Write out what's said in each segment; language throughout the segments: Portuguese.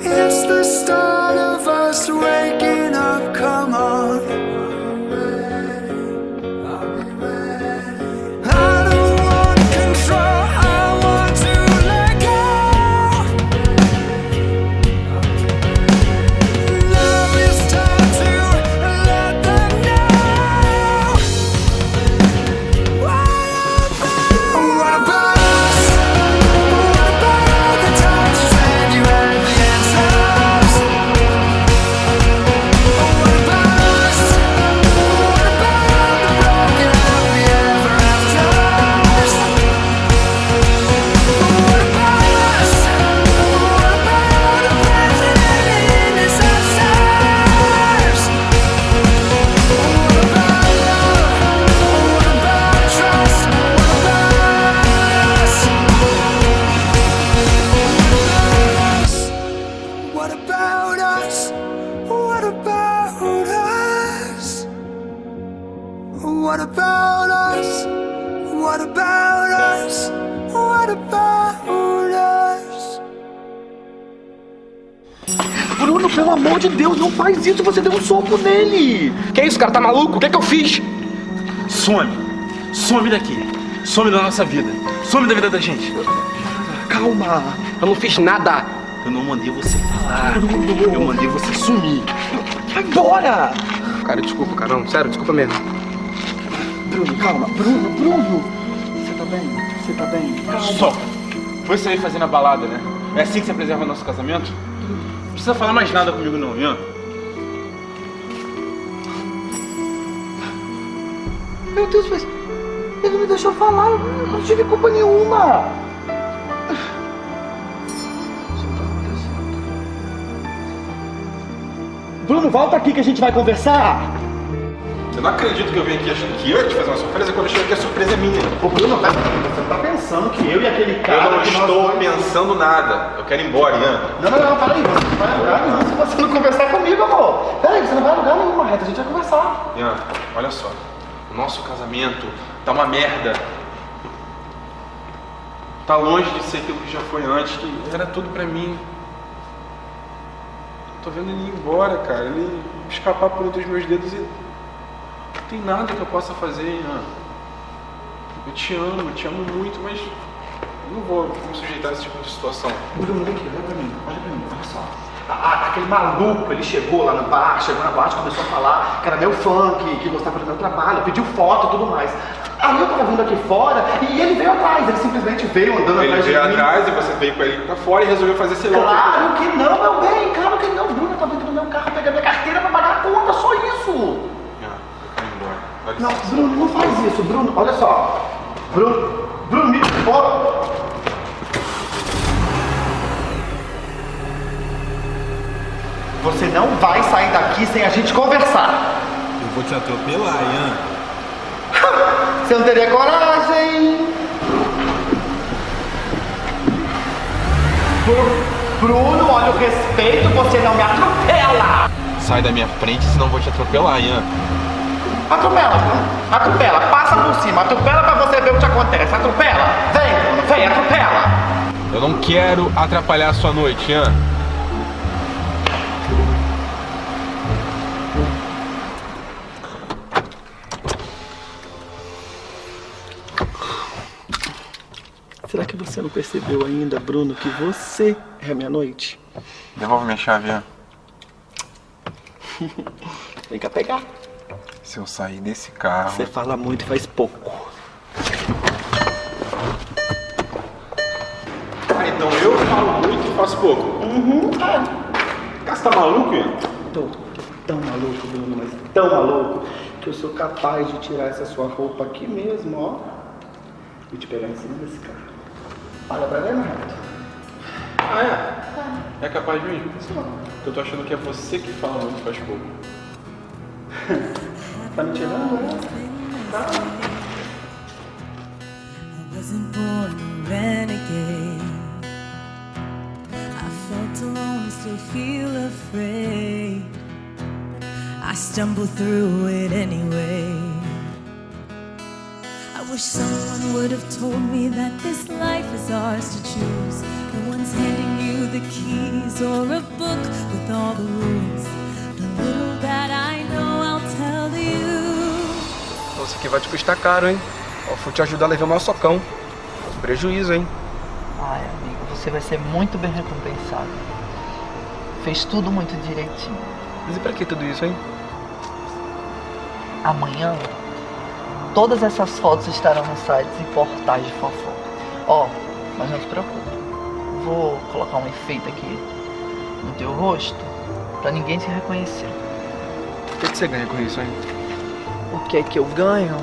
it's the start of us waking pelo amor de Deus, não faz isso. Você deu um soco nele. Que isso, cara? Tá maluco? O que é que eu fiz? Some. Some daqui. Some da nossa vida. Some da vida da gente. Calma. Eu não fiz nada. Eu não mandei você falar. Eu mandei você sumir. Vai embora. Cara, desculpa, cara. Não, sério, desculpa mesmo. Bruno, calma. Bruno, Bruno. Você tá bem? Você tá bem? Calma. Só. Foi sair fazendo a balada, né? É assim que você preserva nosso casamento? Não precisa falar mais nada comigo não, Ian. Meu Deus, mas ele não me deixou falar. Eu não tive culpa nenhuma. Bruno, volta aqui que a gente vai conversar. Eu não acredito que eu vim aqui achando que eu ia te fazer uma surpresa quando eu chego aqui a surpresa é minha. Ô Bruno, você tá pensando que eu e aquele cara. Eu não nós estou dois- pensando nada. Eu quero ir embora, Ian. Não, não, não, peraí, você não vai lugar nenhum se você não conversar comigo, amor. Peraí, você não vai lugar nenhum, Marreta, a gente vai conversar. Ian, olha só. O nosso casamento tá uma merda. Tá longe de ser aquilo que já foi antes, que era tudo pra mim. Tô vendo ele ir embora, cara. Ele escapar por entre os meus dedos e. Não tem nada que eu possa fazer, Ian. Eu te amo, eu te amo muito, mas. eu Não vou me sujeitar a esse tipo de situação. Bruno, vem aqui, olha pra mim, olha pra mim, olha só. Aquele maluco, ele chegou lá no bar, chegou na boate, começou a falar que era meu fã, que, que gostava do meu trabalho, pediu foto e tudo mais. Aí eu tava vindo aqui fora e ele veio atrás, ele simplesmente veio andando Ele atrás veio de mim. atrás e você veio com ele pra fora e resolveu fazer sei lá o que. Claro que não, meu bem, claro que não. Bruno, eu tô dentro do meu carro, pegando minha carteira pra pagar a conta, só isso. Ian, eu quero ir embora. Dá Não. Bruno, não faz isso, Bruno, olha só. Bruno, Bruno, me... Ó. Você não vai sair daqui sem a gente conversar. Eu vou te atropelar, Ian. Você não teria coragem. Bru- Bruno, olha o respeito, você não me atropela. Sai da minha frente, senão vou te atropelar, Ian. Atropela, Bruno. Atropela, passa por cima, atropela pra você ver o que acontece. Atropela. Vem, Bruno, vem, atropela. Eu não quero atrapalhar a sua noite, Ian. Será que você não percebeu ainda, Bruno, que você é a minha noite? Devolve minha chave, Ian. Vem cá pegar. Se eu sair desse carro. Você fala muito e faz pouco. Ah, então eu falo muito e faço pouco. Uhum, Cara, você tá maluco, Ian? Tô, tô tão maluco, Bruno, mas tão maluco, que eu sou capaz de tirar essa sua roupa aqui mesmo, ó, e te pegar em cima desse carro. Olha pra ver, Renato. Ah, é? É capaz mesmo? Eu tô achando que é você que fala muito e faz pouco. I wasn't born a renegade. I felt alone, still feel afraid. I stumble through it anyway. I wish someone would have told me that this life is ours to choose. No one's handing you the keys or a book with all the rules. Nossa, aqui vai te custar caro, hein? Ó, vou te ajudar a levar o maior socão. Prejuízo, hein? Ai, amigo, você vai ser muito bem recompensado. Fez tudo muito direitinho. Mas e pra que tudo isso, hein? Amanhã, todas essas fotos estarão nos sites e portais de fofoca. Ó, mas não se preocupe. Vou colocar um efeito aqui no teu rosto pra ninguém te reconhecer. O que, que você ganha com isso, hein? O que é que eu ganho?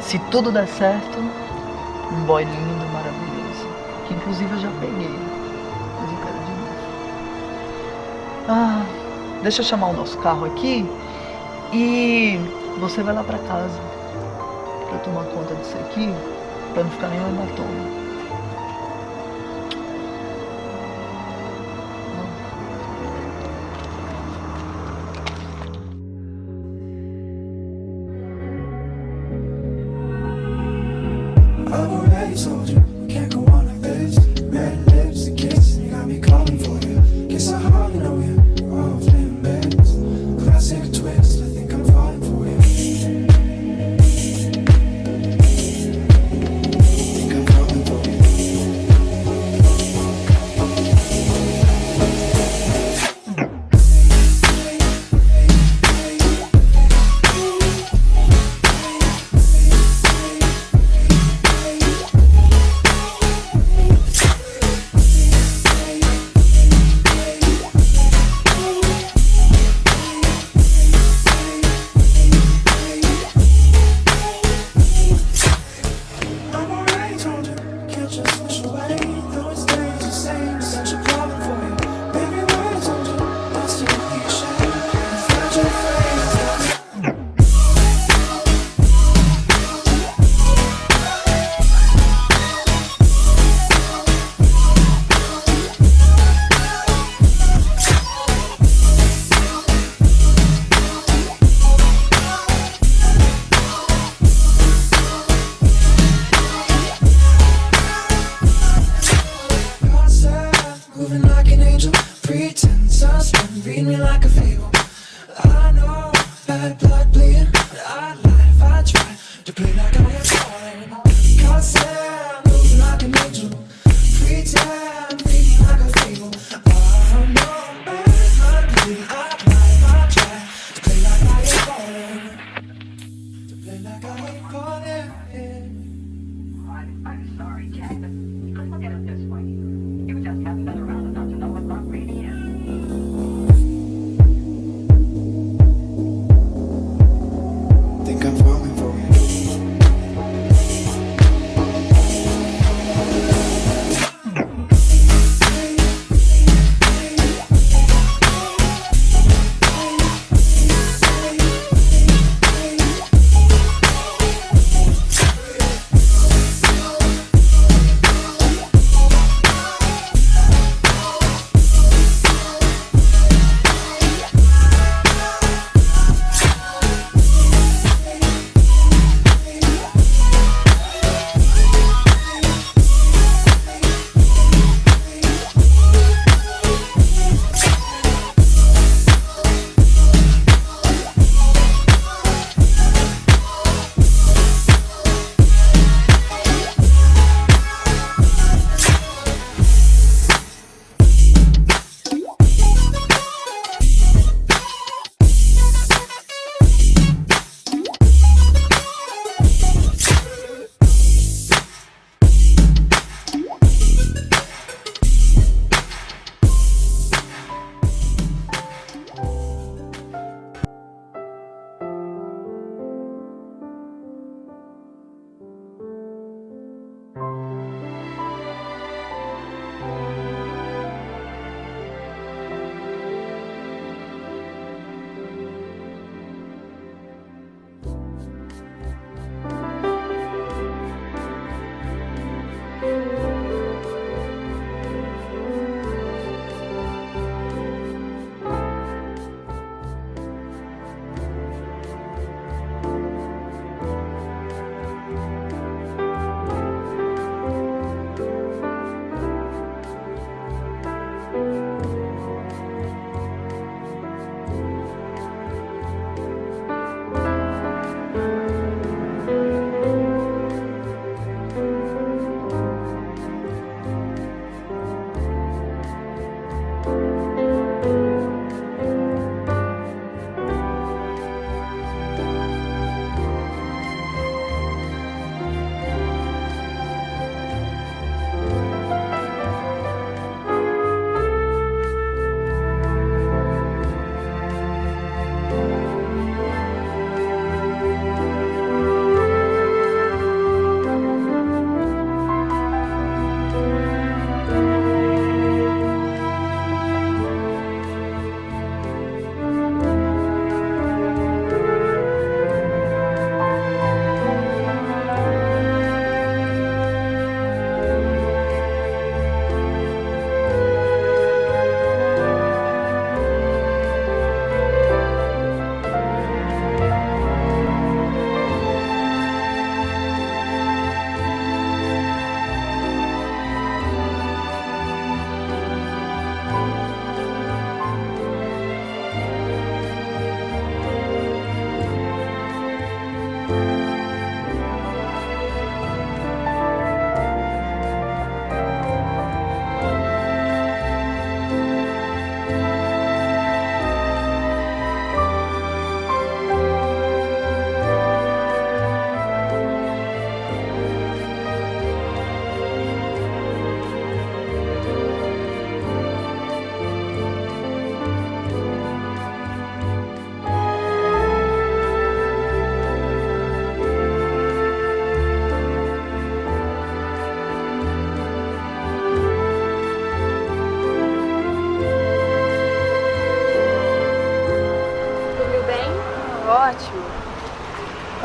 Se tudo der certo, um boy lindo, maravilhoso. Que inclusive eu já peguei. Mas eu quero de novo. Ah, deixa eu chamar o nosso carro aqui e você vai lá pra casa pra tomar conta disso aqui, pra não ficar nenhum hematoma. Read me like a fable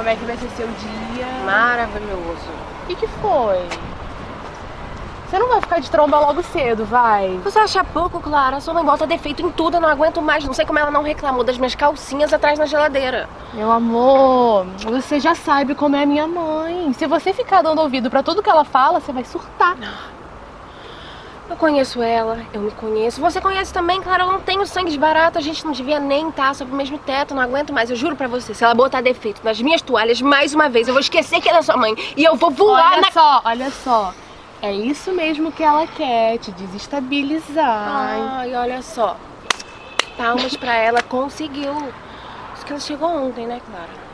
como é que vai ser seu dia? Maravilhoso. O que, que foi? Você não vai ficar de tromba logo cedo, vai? Você acha pouco, Clara? Sua mãe bota defeito em tudo, eu não aguento mais. Não sei como ela não reclamou das minhas calcinhas atrás na geladeira. Meu amor, você já sabe como é a minha mãe. Se você ficar dando ouvido pra tudo que ela fala, você vai surtar. Eu conheço ela, eu me conheço. Você conhece também, Clara, eu não tenho sangue de barata. A gente não devia nem estar sob o mesmo teto, não aguento mais. Eu juro pra você, se ela botar defeito nas minhas toalhas mais uma vez, eu vou esquecer que ela é sua mãe. E eu vou voar olha na... só, olha só. É isso mesmo que ela quer, te desestabilizar. Ai, olha só. Palmas pra ela, conseguiu. Isso que ela chegou ontem, né, Clara?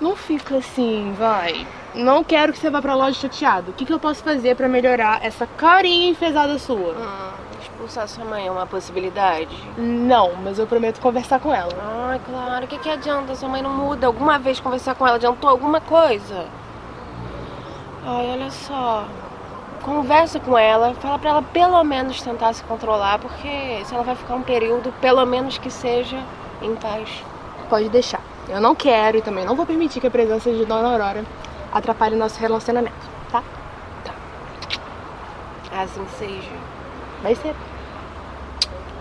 Não fica assim, vai. Não quero que você vá pra loja chateado. O que, que eu posso fazer pra melhorar essa carinha enfesada sua? Hum, expulsar sua mãe é uma possibilidade? Não, mas eu prometo conversar com ela. Ai, Clara, o que, que adianta? Sua mãe não muda. Alguma vez conversar com ela adiantou alguma coisa? Ai, olha só. Conversa com ela, fala pra ela pelo menos tentar se controlar, porque se ela vai ficar um período, pelo menos que seja em paz. Pode deixar. Eu não quero e também não vou permitir que a presença de Dona Aurora atrapalhe nosso relacionamento, tá? Assim seja. Vai ser.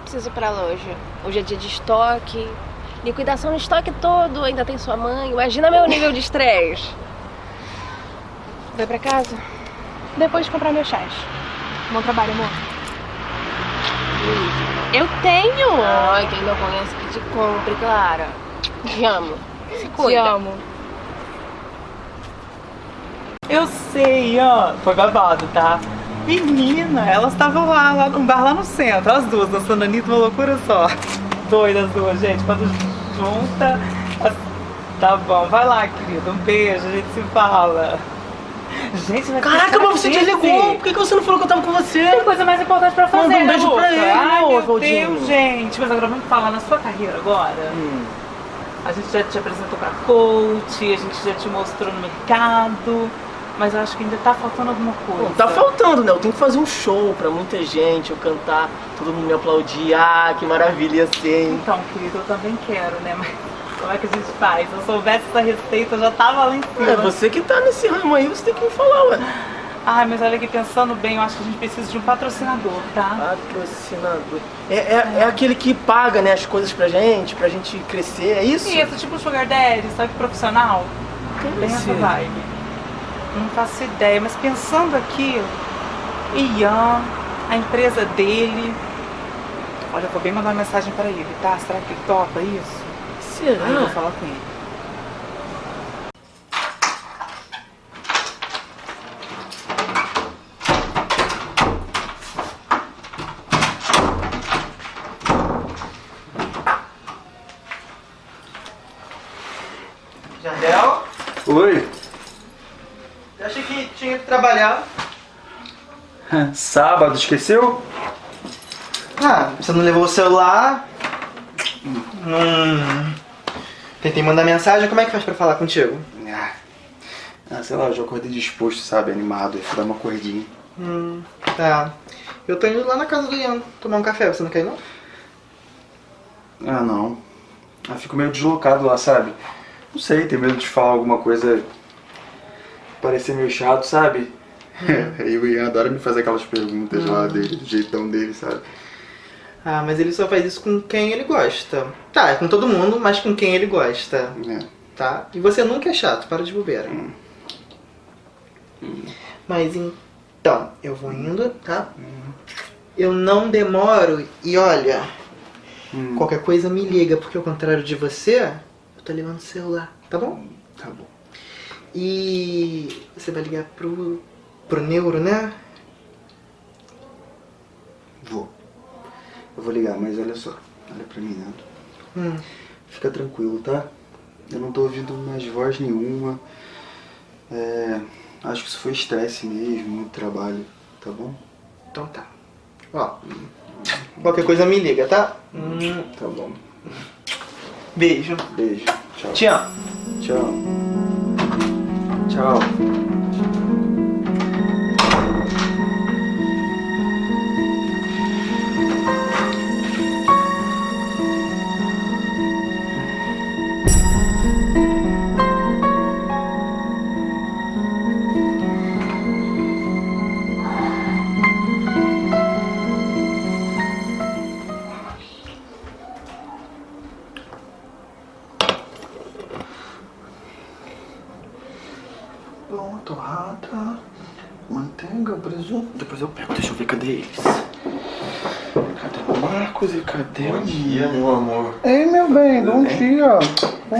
Preciso ir pra loja. Hoje é dia de estoque. Liquidação no estoque todo, ainda tem sua mãe. Imagina meu nível de estresse. Vai pra casa? Depois de comprar meus chás. Bom trabalho, amor. Eu tenho! Ai, quem não conhece que te compre, Clara. Te amo. Se cuida. Te amo. Eu sei, ó. Foi babado, tá? Menina, elas estavam lá, lá num bar lá no centro, as duas, dançando Anitta, uma loucura só. Doidas as duas, gente. Quando junta. as- Tá bom, vai lá, querida. Um beijo, a gente se fala. Gente, vai Caraca, mas você desligou. Por que que você não falou que eu tava com você? Tem coisa mais importante pra fazer, Manda um né, beijo pra Luca? ele, Ai, meu. Deus, gente. Mas agora vamos falar na sua carreira agora. Hum. A gente já te apresentou pra coach, a gente já te mostrou no mercado, mas eu acho que ainda tá faltando alguma coisa. Pô, tá faltando, né? Eu tenho que fazer um show pra muita gente, eu cantar, todo mundo me aplaudir. Ah, que maravilha ia ser, hein? Então, querido, eu também quero, né? Mas como é que a gente faz? Se eu soubesse essa receita, eu já tava lá em cima. É você que tá nesse ramo aí, você tem que me falar, ué. Ai, mas olha aqui, pensando bem, eu acho que a gente precisa de um patrocinador, tá? Patrocinador. É, é, é aquele que paga, né, as coisas pra gente, pra gente crescer, é isso? Isso, tipo um sugar daddy, sabe, profissional. Bem essa vibe. Não faço ideia, mas pensando aqui, Ian, a empresa dele. Olha, eu vou bem mandar uma mensagem pra ele, tá? Será que ele topa isso? Será? Aí eu vou falar com ele. Jardel, Oi. eu achei que tinha ido trabalhar. Sábado, esqueceu? Ah, você não levou o celular? Não. Tentei mandar mensagem, como é que faz pra falar contigo? Ah, ah, sei lá, eu já acordei disposto, sabe? Animado, fui dar uma corridinha. Hum, tá. Eu tô indo lá na casa do Ian tomar um café, você não quer ir não? Ah, não. Ah, fico meio deslocado lá, sabe? Não sei, tenho medo de falar alguma coisa. parecer meio chato, sabe? e o Ian adora me fazer aquelas perguntas lá dele, do jeitão dele, sabe? Ah, mas ele só faz isso com quem ele gosta. Tá, é com todo mundo, mas com quem ele gosta. É. Tá? E você nunca é chato, para de bobeira. Mas então, eu vou indo, tá? Eu não demoro e olha, qualquer coisa me liga, porque ao contrário de você, eu tô levando o celular, tá bom? Tá bom. E você vai ligar pro, pro neuro, né? Vou. Eu vou ligar, mas olha só. Olha pra mim, Nando. Hum. Fica tranquilo, tá? Eu não tô ouvindo mais voz nenhuma. É, acho que isso foi estresse mesmo, muito trabalho, tá bom? Então tá. Ó, qualquer coisa me liga, tá? Hum, Tá bom. Beijo. Beijo. Tchau. Te amo. Tchau. Tchau.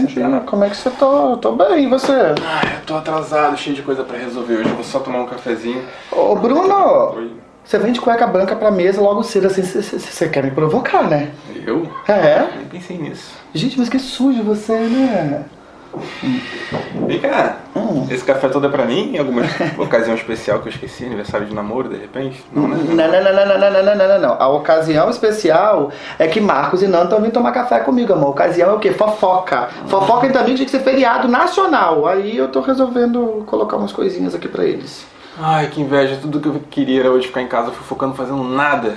Bom dia, como é que você tá? Eu tô bem, e você? Ai, eu tô atrasado, cheio de coisa pra resolver hoje. Eu vou só tomar um cafezinho. Ô, Bruno, Oi. você vem de cueca branca pra mesa logo cedo, assim, você quer me provocar, né? Eu? É? Nem pensei nisso. Gente, mas que sujo você, né? Vem cá, Hum. esse café todo é pra mim? Em alguma ocasião especial que eu esqueci? Aniversário de namoro, de repente? Não, né? Não, não, não, não, não, não, não, não, não, não. A ocasião especial é que Marcos e Nando estão vindo tomar café comigo, amor. A ocasião é o quê? Fofoca. Fofoca também tinha que ser feriado nacional. Aí eu tô resolvendo colocar umas coisinhas aqui pra eles. Ai, que inveja. Tudo que eu queria era hoje ficar em casa fofocando, fazendo nada.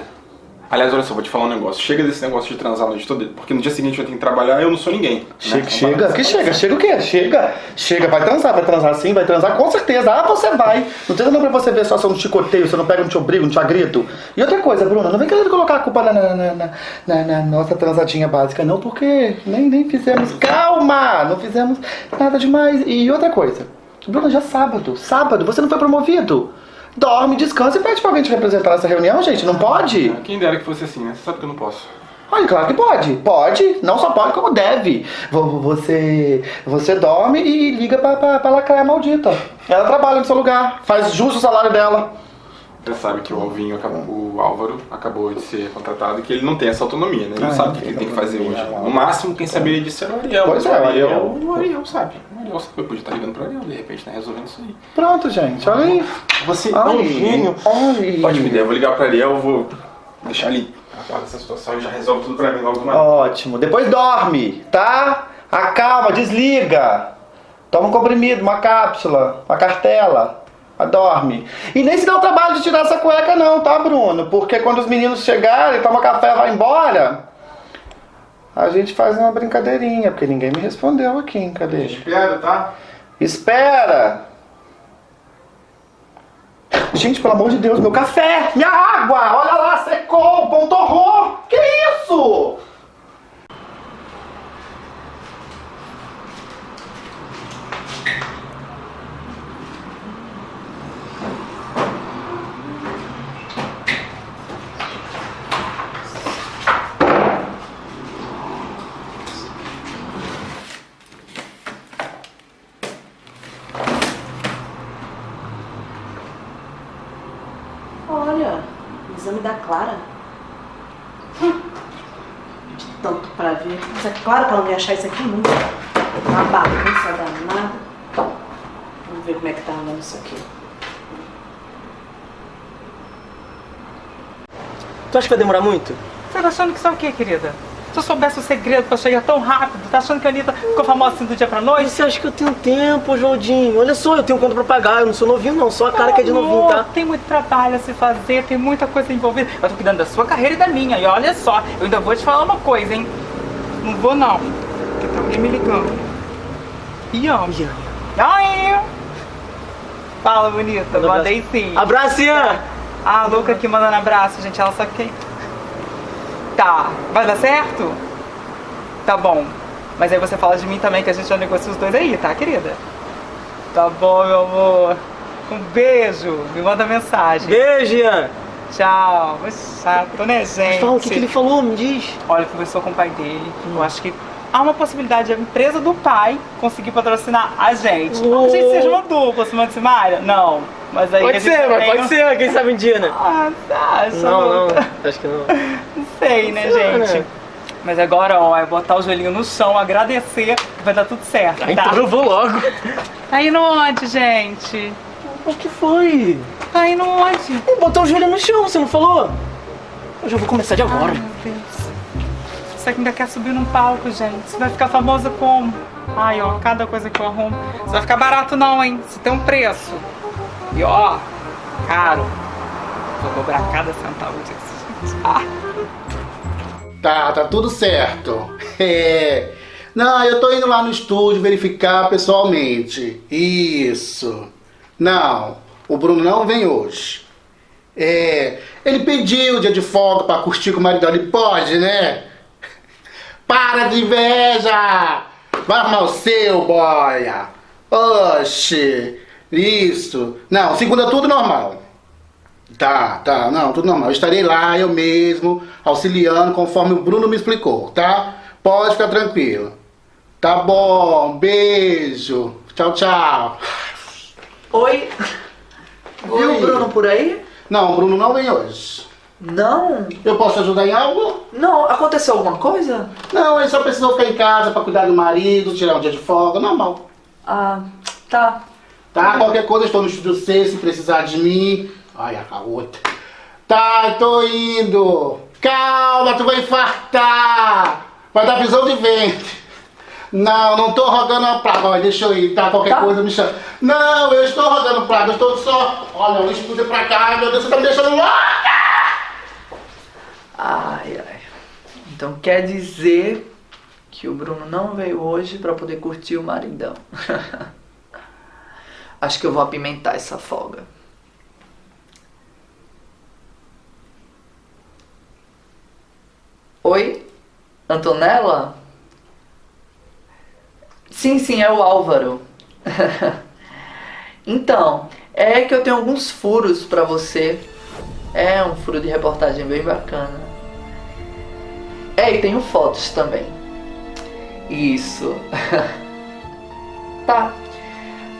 Aliás, olha só, vou te falar um negócio. Chega desse negócio de transar a noite toda, porque no dia seguinte eu tenho que trabalhar e eu não sou ninguém. Chega, né? chega, que chega, chega o quê? Chega, chega, vai transar, vai transar sim, vai transar com certeza. Ah, você vai. Não tem nada pra você ver só se eu não te chicoteio, se eu não pego, não te obrigo, não te agrito. E outra coisa, Bruna, não vem querendo colocar a culpa na, na, na, na- na- na nossa transadinha básica, não, porque nem, nem fizemos. Calma! Não fizemos nada demais. E outra coisa, Bruna, já é sábado, sábado, você não foi promovido. Dorme, descansa e pede pra alguém te representar nessa reunião, gente. Não pode? Quem dera que fosse assim, né? Você sabe que eu não posso. Olha, claro que pode. Pode. Não só pode, como deve. Vo- Você, você dorme e liga pra, pra, pra lacraia maldita. Ela trabalha no seu lugar. Faz justo o salário dela. Você sabe que o Alvinho, acabou, o Álvaro, acabou de ser contratado e que ele não tem essa autonomia, né? Ele não Ah, sabe o não que ele tem que fazer hoje. não. No máximo, quem saberia disso era o Ariel. Pois mas é, o o Ariel, o Ariel sabe. O Ariel sabe. Eu podia estar ligando pro Ariel, de repente, né? Resolvendo isso aí. Pronto, gente. Olha aí. Você é um gênio. Ótima ideia. Eu vou ligar pro Ariel, eu vou deixar ali. Apaga essa situação e já resolve tudo pra mim logo uma Ótimo. Depois dorme, tá? Acalma, desliga. Toma um comprimido, uma cápsula, uma cartela. Ah, Dorme. E nem se dá o trabalho de tirar essa cueca não, tá, Bruno? Porque quando os meninos chegarem, toma café e vai embora, a gente faz uma brincadeirinha, porque ninguém me respondeu aqui, cadê? Espera, tá? Espera! Gente, pelo amor de Deus, meu café! Minha água! Olha lá, secou! Bom horror! Que isso? Olha, o exame da Clara. Hum. De tanto pra ver. Mas é claro que ela não ia achar isso aqui nunca. Uma bagunça danada. Vamos ver como é que tá andando isso aqui. Tu acha que vai demorar muito? Você tá achando que é o quê, querida? Se eu soubesse o segredo pra chegar tão rápido, tá achando que a Anitta ficou famosa assim do dia pra noite? Você acha que eu tenho tempo, Joldinho? Olha só, eu tenho conta pra pagar, eu não sou novinho não, só a cara que é de novinho, tá? Tem muito trabalho a se fazer, tem muita coisa envolvida. Eu tô cuidando da sua carreira e da minha. E olha só, eu ainda vou te falar uma coisa, hein? Não vou não. Porque tá alguém me ligando. Ian. Ai! Fala, bonita. Manda. Mandei sim. Abraço, Ian! Ah, a Luca aqui mandando abraço, gente. Ela sabe quem. Tá. Vai dar certo? Tá bom. Mas aí você fala de mim também, que a gente já negocia os dois aí, tá, querida? Tá bom, meu amor. Um beijo. Me manda mensagem. Beijo, Ian! Tchau. Mas chato, né, gente? Fala, o que, que ele falou? Me diz. Olha, conversou com o pai dele. Eu acho que há uma possibilidade de a empresa do pai conseguir patrocinar a gente. Oh. A gente seja uma dupla, Simone e Simária? Não. Mas aí Pode ser, mas tem pode um- ser, quem sabe um dia, né? Ah, acha? Não, não, acho que não. Sei, né, lá, gente? Mas agora, ó, é botar o joelhinho no chão, agradecer que vai dar tudo certo, tá? então eu vou logo. Tá indo onde, gente? O que foi? Tá indo onde? Botar o joelho no chão, você não falou? Eu já vou começar de agora. Ai, meu Deus. Você ainda quer subir num palco, gente. Você vai ficar famosa como? Ai, ó, cada coisa que eu arrumo. Você vai ficar barato não, hein? Você tem um preço. E ó, caro. Vou cobrar cada centavo disso, gente. Ah. Tá, tá tudo certo. É. Não, eu tô indo lá no estúdio verificar pessoalmente. Isso. Não, o Bruno não vem hoje. É, ele pediu o dia de folga pra curtir com o marido. Ele pode, né? Para de inveja! Vai arrumar o seu, boia! Oxe! Isso! Não, segunda tudo normal. Tá, tá, não, tudo normal. Eu estarei lá, eu mesmo, auxiliando conforme o Bruno me explicou, tá? Pode ficar tranquilo. Tá bom, beijo. Tchau, tchau. Oi. Viu o Bruno por aí? Não, o Bruno não vem hoje. Não? Eu posso ajudar em algo? Não, aconteceu alguma coisa? Não, ele só precisou ficar em casa pra cuidar do marido, tirar um dia de folga, normal. Ah, tá. Tá? Qualquer coisa, estou no estúdio C, se precisar de mim. Ai, a outra. Tá, tô indo. Calma, tu vai infartar. Vai dar prisão de ventre. Não, não tô rogando a praga, mas deixa eu ir, tá? Qualquer coisa me chama. Não, eu estou rogando praga, eu estou só. Olha, o estúdio pra cá, meu Deus, você tá me deixando louca! Ai, ai. Então quer dizer que o Bruno não veio hoje pra poder curtir o maridão. Acho que eu vou apimentar essa folga. Oi? Antonella? Sim, sim, é o Álvaro. então, é que eu tenho alguns furos pra você. É um furo de reportagem bem bacana. É, e tenho fotos também. Isso. tá.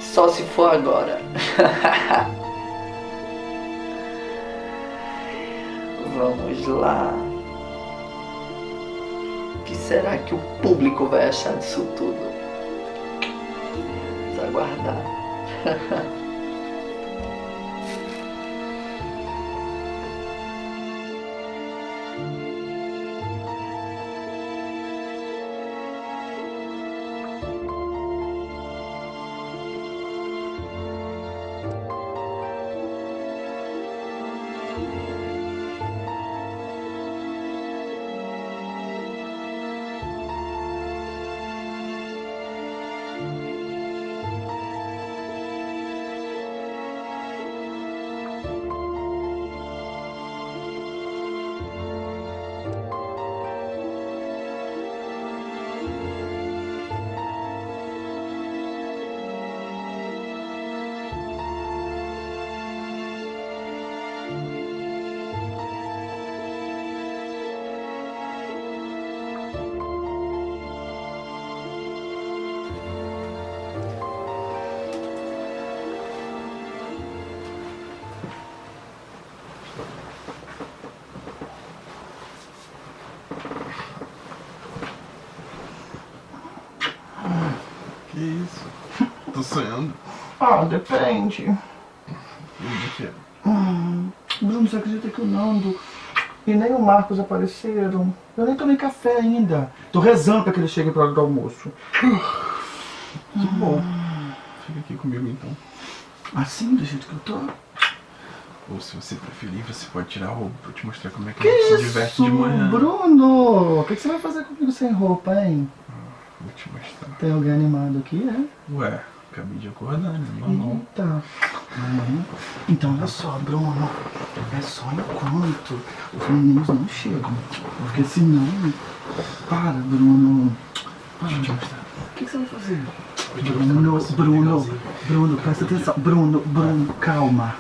Só se for agora. Vamos lá. Que será que o público vai achar disso tudo? Vamos aguardar. Que isso? Tô sonhando. Ah, depende. De quê? Hum, Bruno, você acredita que o Nando e nem o Marcos apareceram? Eu nem tomei café ainda. Tô rezando pra que eles cheguem pra hora do almoço. Que bom. Fica aqui comigo então. Assim, do jeito que eu tô? Ou se você preferir, você pode tirar a roupa pra eu te mostrar como é que, Que a gente se isso, diverte de manhã. Bruno? O que que você vai fazer comigo sem roupa, hein? Vou te mostrar. Tem alguém animado aqui, é? Ué, acabei de acordar, né? Normal. Eita. Uhum. Então, olha só, Bruno. É só enquanto os meninos não chegam. Porque senão... Para, Bruno. Para. Deixa eu te mostrar. O que, que você vai fazer? Bruno, Bruno. Bruno, presta atenção. Bruno, Bruno, calma.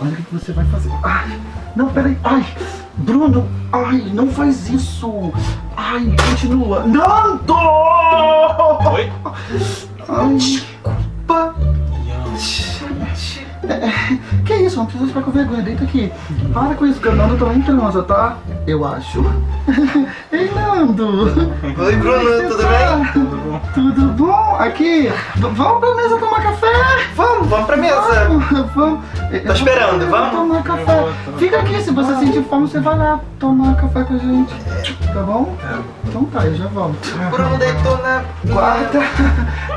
Olha o que que você vai fazer. Ai, não, peraí. Ai, Bruno, ai, não faz isso. Ai, continua. Nando! Oi? Ai, desculpa. É, que isso, não precisa ficar com vergonha, deita aqui. Para com isso, porque o Nando também em transa, tá? Eu acho. Ei, Nando! Oi, Bruno, tudo bem? Tudo bom? Tudo bom? Aqui, vamos pra mesa tomar café? Vamos, vamos pra mesa. Vamos, vamos. Tô esperando, vamos? Tomar café. Fica aqui, se você sentir fome, você vai lá tomar café com a gente. Tá bom? Então tá, eu já volto. Bruno deitou na. Guarda,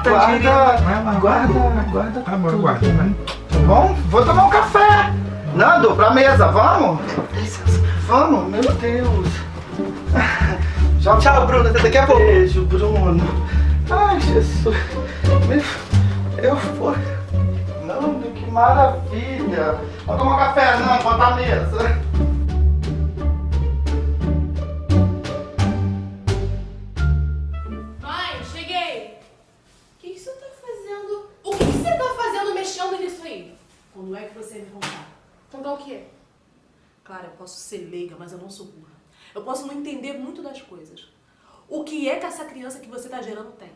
guarda, guarda, guarda. Tá bom, guarda, vai. Bom? Vou tomar um café. Nando, pra mesa, vamos? Vamos, meu Deus. Já Tchau, Bruno, até daqui a pouco. Beijo, Bruno. Ai, Jesus. Eu fui. Nando, que maravilha. Vamos tomar um café, Nando, botar a mesa. Quando é que você me contar? Contar o quê? Clara, eu posso ser leiga, mas eu não sou burra. Eu posso não entender muito das coisas. O que é que essa criança que você tá gerando tem?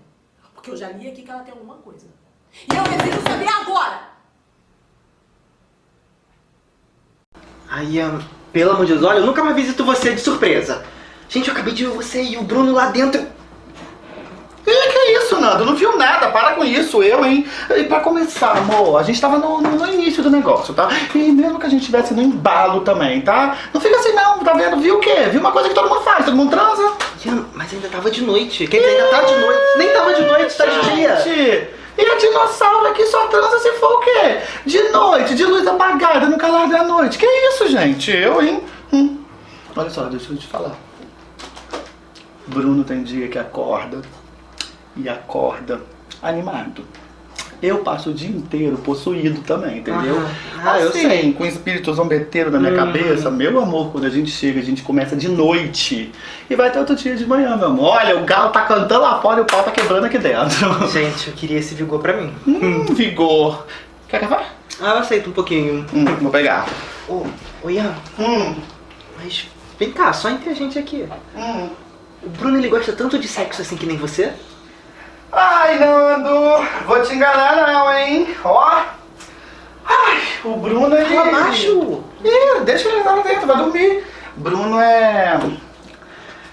Porque eu já li aqui que ela tem alguma coisa. E eu preciso saber agora! Ian, pelo amor de Deus, olha, eu nunca mais visito você de surpresa. Gente, eu acabei de ver você e o Bruno lá dentro. Isso, Nando? Não viu nada, para com isso, eu, hein? E pra começar, amor, a gente tava no, no- início do negócio, tá? E mesmo que a gente tivesse no embalo também, tá? Não fica assim não, tá vendo? Viu o quê? Viu uma coisa que todo mundo faz, todo mundo transa. Mas ainda tava de noite. Quer dizer, ainda tá de noite. Nem tava de noite, tá de dia. E a dinossauro aqui só transa se for o quê? De noite, de luz apagada, no calar da noite. Que isso, gente? Eu, hein? Hum. Olha só, deixa eu te falar. Bruno tem dia que acorda e acorda animado. Eu passo o dia inteiro possuído também, entendeu? Aham. Ah, eu sei. com espírito zombeteiro na minha Hum. cabeça, meu amor, quando a gente chega, a gente começa de noite e vai até outro dia de manhã, meu amor. Olha, o galo tá cantando lá fora e o pau tá quebrando aqui dentro. Gente, eu queria esse vigor pra mim. Hum, vigor. Quer café? Ah, eu aceito um pouquinho. Hum, vou pegar. Ô, ô Ian, Hum, mas vem cá, só entre a gente aqui. hum. O Bruno, ele gosta tanto de sexo assim que nem você? Ai, Nando, vou te enganar não, hein? Ó. Ai, o Bruno, ele... Fala baixo. Ih, deixa ele lá dentro, vai dormir. Bruno é...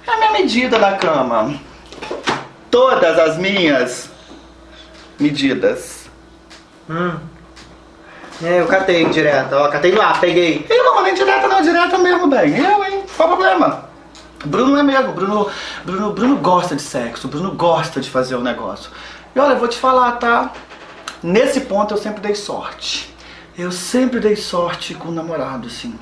É a minha medida na cama. Todas as minhas medidas. Hum. É, eu catei direto, ó, catei ar, peguei. Ih, não, nem direta não, direta mesmo, bem. Eu, hein? Qual o problema? Bruno é mesmo, Bruno, Bruno, Bruno gosta de sexo, Bruno gosta de fazer o negócio. E olha, eu vou te falar, tá? Nesse ponto eu sempre dei sorte. Eu sempre dei sorte com o namorado, assim.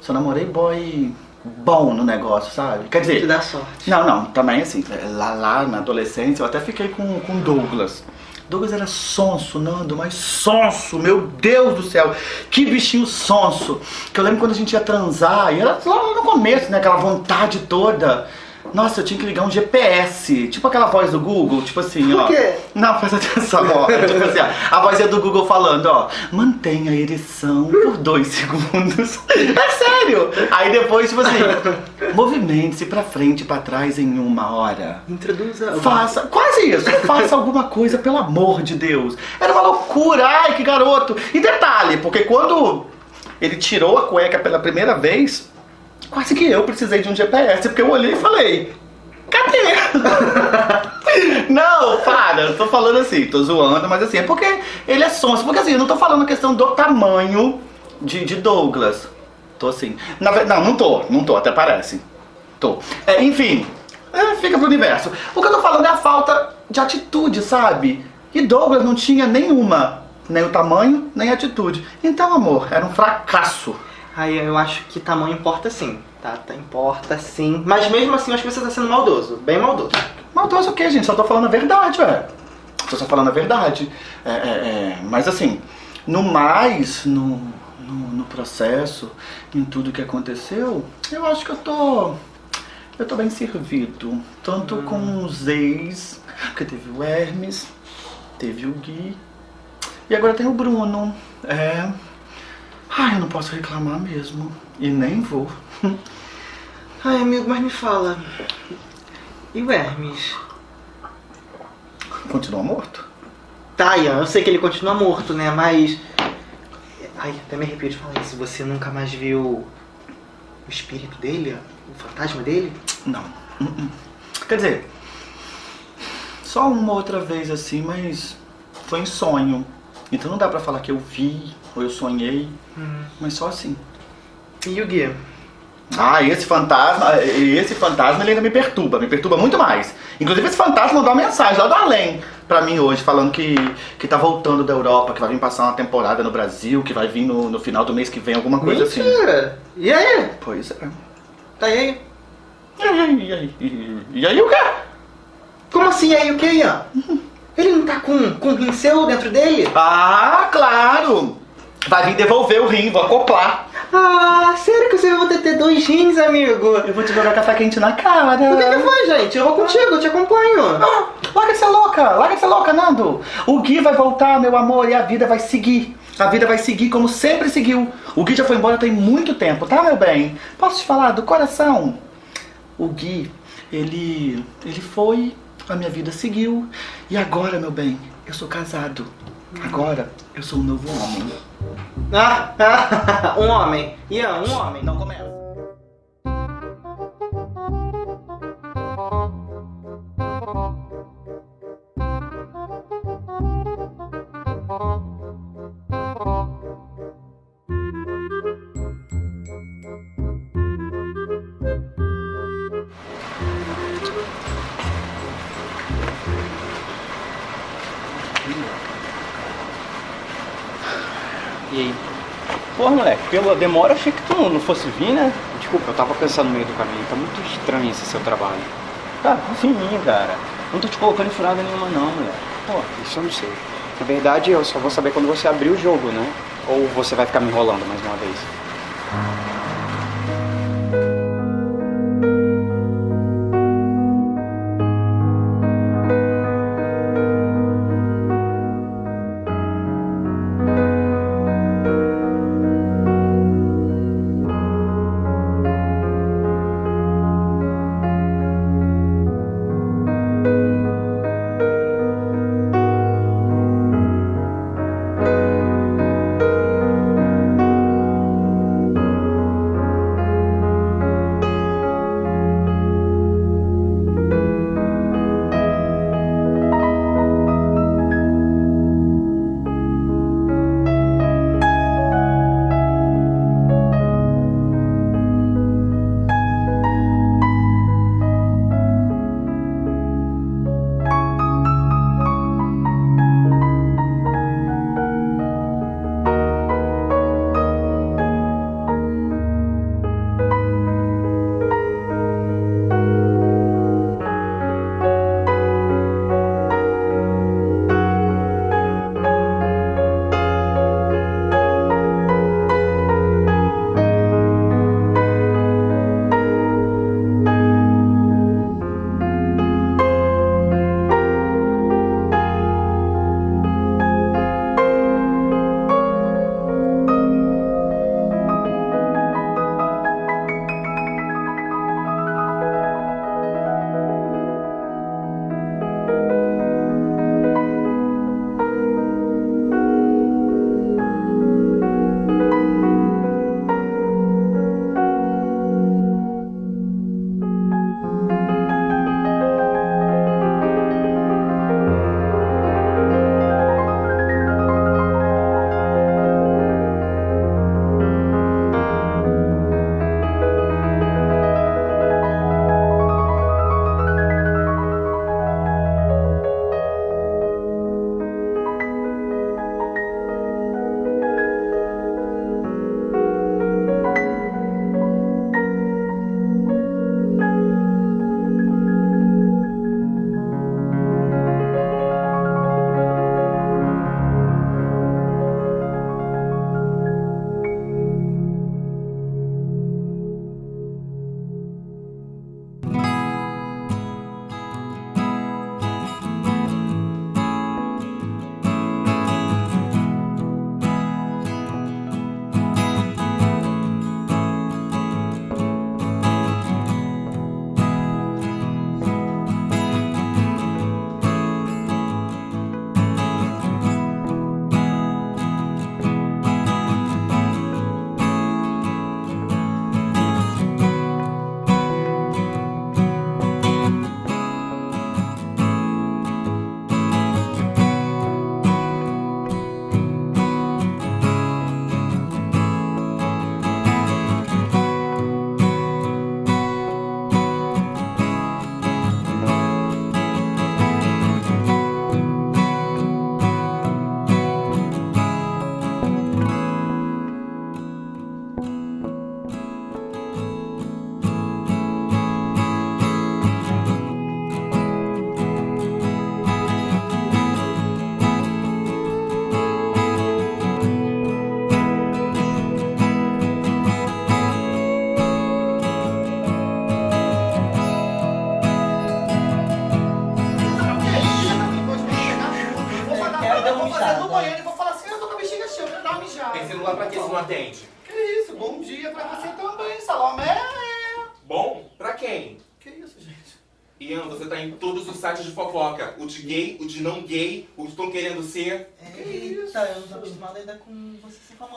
Só namorei boy bom no negócio, sabe? Quer dizer... Te dá sorte. Não, não, também assim, lá, lá na adolescência eu até fiquei com com o Douglas. Douglas era sonso, Nando, mas sonso, meu Deus do céu, que bichinho sonso. Que eu lembro quando a gente ia transar, e era lá no começo, né, aquela vontade toda. Nossa, eu tinha que ligar um GPS, tipo aquela voz do Google, tipo assim, ó. Por quê? Não, presta atenção, ó. tipo assim, ó, a vozinha do Google falando, ó. Mantenha a ereção por dois segundos. É sério! Aí depois, tipo assim, movimente-se pra frente e pra trás em uma hora. Introduza. Faça, quase isso, faça alguma coisa, pelo amor de Deus. Era uma loucura, ai que garoto. E detalhe, porque quando ele tirou a cueca pela primeira vez, quase que eu precisei de um GPS, porque eu olhei e falei, cadê? não, para, eu tô falando assim, tô zoando, mas assim, é porque ele é sonso, porque assim, eu não tô falando a questão do tamanho de, de Douglas. Tô assim, na não, não tô, não tô, até parece. Tô. É, enfim, é, fica pro universo. O que eu tô falando é a falta de atitude, sabe? E Douglas não tinha nenhuma. Nem o tamanho, nem a atitude. Então, amor, era um fracasso. Aí eu acho que tamanho importa sim, tá? tá? Importa sim. Mas mesmo assim eu acho que você tá sendo maldoso, bem maldoso. Maldoso o quê, gente? Só tô falando a verdade, ué. Tô só falando a verdade. É, é, é, Mas assim, no mais, no, no, no processo, em tudo que aconteceu, eu acho que eu tô. Eu tô bem servido. Tanto com os ex, porque teve o Hermes, teve o Gui. E agora tem o Bruno. É. Ai, eu não posso reclamar mesmo. E nem vou. Ai, amigo, mas me fala. E o Hermes? Continua morto? Tá, Ian, eu sei que ele continua morto, né? Mas. Ai, até me arrepio de falar isso. Você nunca mais viu o espírito dele? O fantasma dele? Não. Uh-uh. Quer dizer, só uma outra vez assim, mas foi em sonho. Então não dá pra falar que eu vi ou eu sonhei, mas só assim. E o Gui? Ah, esse fantasma, esse fantasma ele ainda me perturba, me perturba muito mais. Inclusive esse fantasma mandou uma mensagem lá do além pra mim hoje, falando que, que tá voltando da Europa, que vai vir passar uma temporada no Brasil, que vai vir no, no final do mês que vem, alguma coisa assim. Mentira! E aí? Pois é. Tá e aí? E aí, e aí, e, aí o quê? Como assim e aí o que, Ian? Ele não tá com, com um rim seu dentro dele? Ah, claro! Vai vir devolver o rim, vou acoplar. Ah, sério que você vai ter, ter dois rins, amigo? Eu vou te jogar café quente na cara. O que, que foi, gente? Eu vou contigo, eu te acompanho. Ah, larga ser louca, larga ser louca, Nando. O Gui vai voltar, meu amor, e a vida vai seguir. A vida vai seguir como sempre seguiu. O Gui já foi embora tem muito tempo, tá, meu bem? Posso te falar do coração? O Gui, ele. ele foi, a minha vida seguiu. E agora, meu bem, eu sou casado. Agora eu sou um novo homem. Ah, ah, um homem. Ian, um homem. Não começa. Pela demora achei que tu não fosse vir, né? Desculpa, eu tava pensando no meio do caminho, tá muito estranho esse seu trabalho. Cara, confia em mim, cara. Não tô te colocando em furada nenhuma não, moleque. Pô, isso eu não sei. Na verdade, eu só vou saber quando você abrir o jogo, né? Ou você vai ficar me enrolando mais uma vez.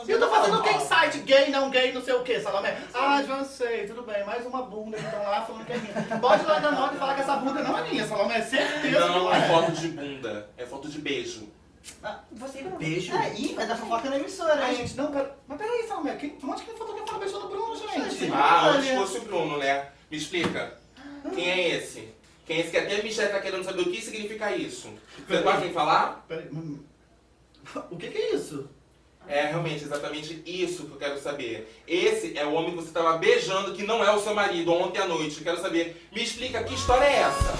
E eu tô fazendo o que site? Gay, não gay, não sei o que, Salomé. Ah, já sei, tudo bem. Mais uma bunda que estão lá falando que é minha. Pode ir lá na nota e falar que essa bunda não é minha, Salomé. Certeza que Não, não é é. foto de bunda. É foto de beijo. Você Beijo? É, ih, vai dar fofoca na emissora, Ai, gente, não, pera... Mas peraí, Salomé. Quem... Onde que foto que fala beijando o Bruno, gente? Ah, Olha. fosse o Bruno, né? Me explica. Quem é esse? Quem é esse que até a Michelle tá querendo saber o que significa isso? Você pode me falar? Peraí, hum. O que que é isso? É realmente exatamente isso que eu quero saber. Esse é o homem que você estava beijando que não é o seu marido ontem à noite. Eu quero saber. Me explica que história é essa?